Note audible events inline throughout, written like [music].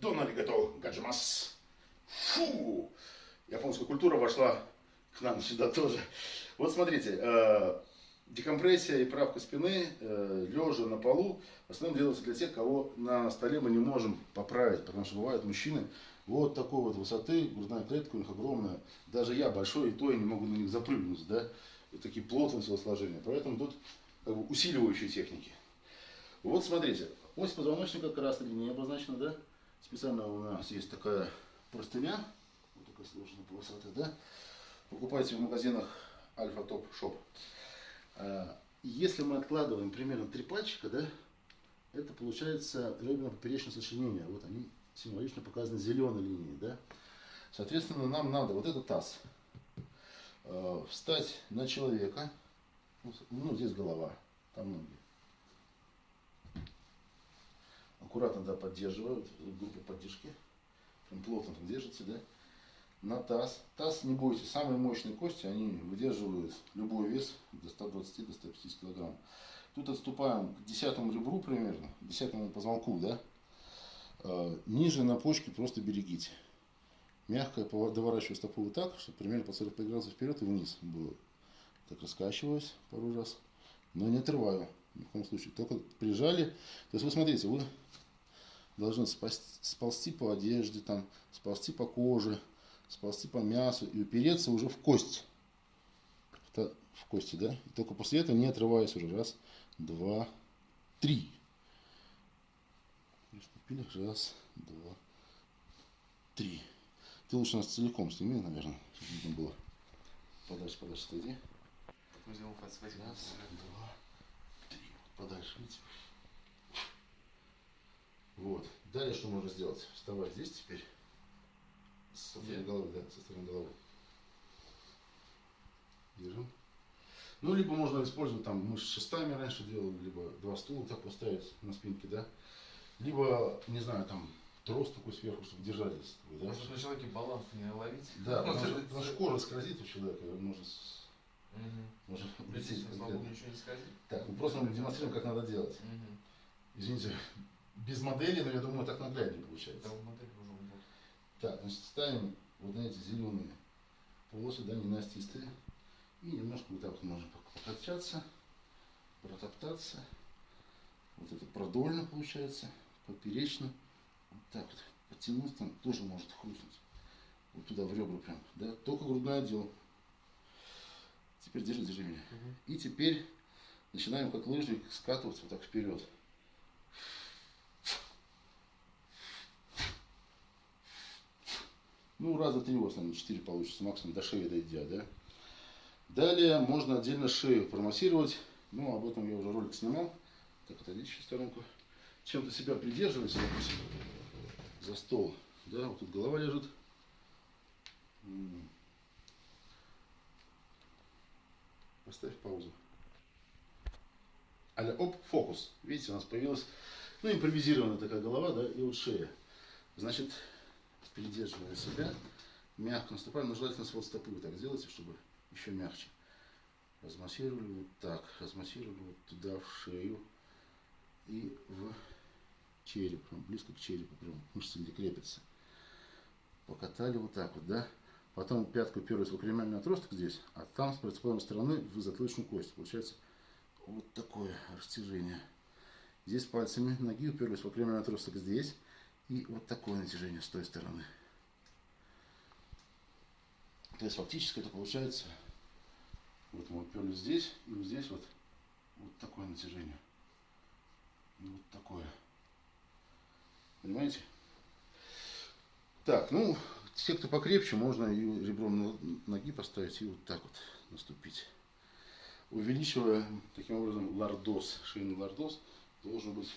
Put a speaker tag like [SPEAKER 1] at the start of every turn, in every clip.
[SPEAKER 1] Дон аригато гаджимас. Фу! Японская культура вошла к нам сюда тоже. Вот смотрите, э, декомпрессия и правка спины, э, лежа на полу, в основном делается для тех, кого на столе мы не можем поправить, потому что бывают мужчины вот такой вот высоты, грудная клетка у них огромная. Даже я большой, и то я не могу на них запрыгнуть, да, и такие плотные телосложения. Поэтому тут как бы, усиливающие техники. Вот смотрите, ось позвоночника красной линией обозначена, да? Специально у нас есть такая простыня, вот такая сложная полосатая, да? Покупайте в магазинах Альфа Топ Шоп. Если мы откладываем примерно три пальчика, да, это получается реберно-поперечное сочленение. Вот они символично показаны зеленой линией, да. Соответственно, нам надо вот этот таз э, встать на человека, ну, здесь голова, там ноги. Аккуратно, да, поддерживают, группа поддержки, прям плотно там держите, да на таз. Таз, не бойтесь, самые мощные кости, они выдерживают любой вес до 120 до 150 килограмм. Тут отступаем к десятому ребру примерно, к десятому позвонку, да. А, ниже на почке просто берегите. Мягко доворачиваю стопу вот так, чтобы примерно по 45 градусов вперед и вниз было. Так раскачиваюсь пару раз, но не отрываю ни в коем случае. Только прижали. То есть вы смотрите, вы должны сползти по одежде, там, сползти по коже, сползти по мясу и упереться уже в кость. В кости, да? И только после этого не отрываясь уже. Раз, два, три. Приступили. Раз, два, три. Ты лучше нас целиком сними, наверное, чтобы видно было. Подальше, подальше отойди. Раз, два, три. Подальше, видите? Вот. Далее что можно сделать? Вставай здесь теперь. Со стороны головы, да, со стороны головы. Держим. Ну, либо можно использовать, там, мы с шестами раньше делали, либо два стула так поставить на спинке, да. Либо, не знаю, там, трос такой сверху, чтобы держались.
[SPEAKER 2] Да? Может на человеке баланс не ловить?
[SPEAKER 1] Да, [laughs] потому что, потому что кожа скользит у человека, можно
[SPEAKER 2] Угу. Можно лететь. ничего не скользит.
[SPEAKER 1] Так, мы просто демонстрируем, как надо делать. Угу. Извините, без модели, но я думаю, так нагляднее получается.
[SPEAKER 2] Да, модель уже
[SPEAKER 1] так, значит, ставим вот на эти зеленые полосы, да, ненастистые. И немножко вот так вот можно покачаться, протоптаться. Вот это продольно получается, поперечно. Вот так вот потянуть, там тоже может хрустнуть. Вот туда в ребра прям, да, только грудной отдел. Теперь держи, держи меня. Угу. И теперь начинаем как лыжник скатываться вот так вперед. Ну, раза три, в основном, четыре получится, максимум до шеи дойдя, да. Далее можно отдельно шею промассировать. Ну, об этом я уже ролик снимал. Так, отойдите в сторонку. Чем-то себя придерживайте, допустим, за стол. Да, вот тут голова лежит. Поставь паузу. Аля, оп, фокус. Видите, у нас появилась, ну, импровизированная такая голова, да, и вот шея. Значит, придерживая себя, мягко наступаем, но желательно свод стопы вы так сделайте, чтобы еще мягче. Размассировали вот так, размассировали вот туда, в шею и в череп, прям близко к черепу, прям мышцы где крепятся. Покатали вот так вот, да. Потом пятку уперлись в акромиальный отросток здесь, а там с противоположной стороны в затылочную кость. Получается вот такое растяжение. Здесь пальцами ноги уперлись в акромиальный отросток здесь. И вот такое натяжение с той стороны. То есть фактически это получается, вот мы уперлись здесь, и вот здесь вот, вот такое натяжение. И вот такое. Понимаете? Так, ну, те, кто покрепче, можно и ребром ноги поставить и вот так вот наступить. Увеличивая таким образом лордоз, шейный лордоз должен быть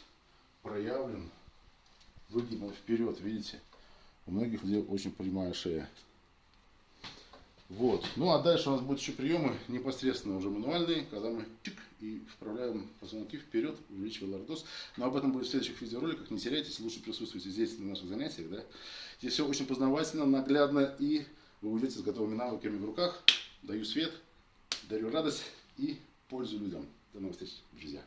[SPEAKER 1] проявлен выгибом вперед, видите? У многих людей очень прямая шея. Вот. Ну а дальше у нас будут еще приемы непосредственно уже мануальные, когда мы чик и вправляем позвонки вперед, увеличивая лордоз. Но об этом будет в следующих видеороликах. Не теряйтесь, лучше присутствуйте здесь на наших занятиях. Да? Здесь все очень познавательно, наглядно и вы уйдете с готовыми навыками в руках. Даю свет, дарю радость и пользу людям. До новых встреч, друзья.